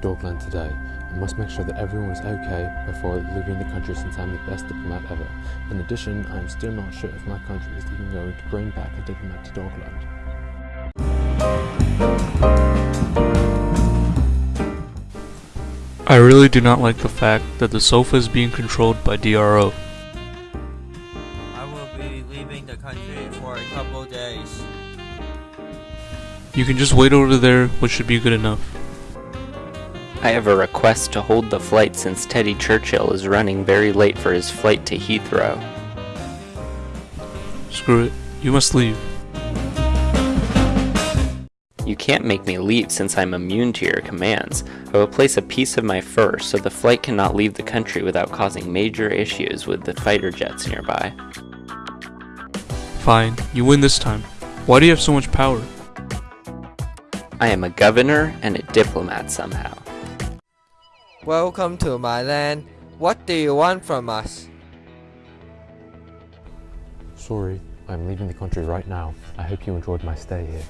today. I must make sure that everyone is okay before leaving the country since I'm the best diplomat ever. In addition, I am still not sure if my country is even going to bring back a diplomat to Dogland. I really do not like the fact that the sofa is being controlled by DRO. I will be leaving the country for a couple days. You can just wait over there, which should be good enough. I have a request to hold the flight since Teddy Churchill is running very late for his flight to Heathrow. Screw it. You must leave. You can't make me leave since I'm immune to your commands. I will place a piece of my fur so the flight cannot leave the country without causing major issues with the fighter jets nearby. Fine. You win this time. Why do you have so much power? I am a governor and a diplomat somehow. Welcome to my land. What do you want from us? Sorry, I'm leaving the country right now. I hope you enjoyed my stay here.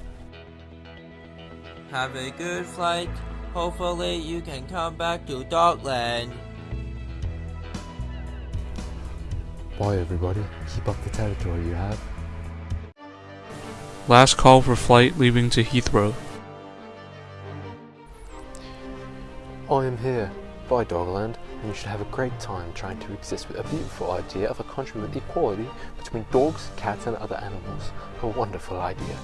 Have a good flight. Hopefully you can come back to Dogland. Bye everybody, keep up the territory you have. Last call for flight leaving to Heathrow. I am here. by Dogland, and you should have a great time trying to exist with a beautiful idea of a country with equality between dogs, cats and other animals. A wonderful idea.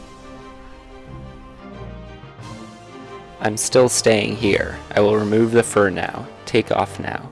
I'm still staying here. I will remove the fur now. Take off now.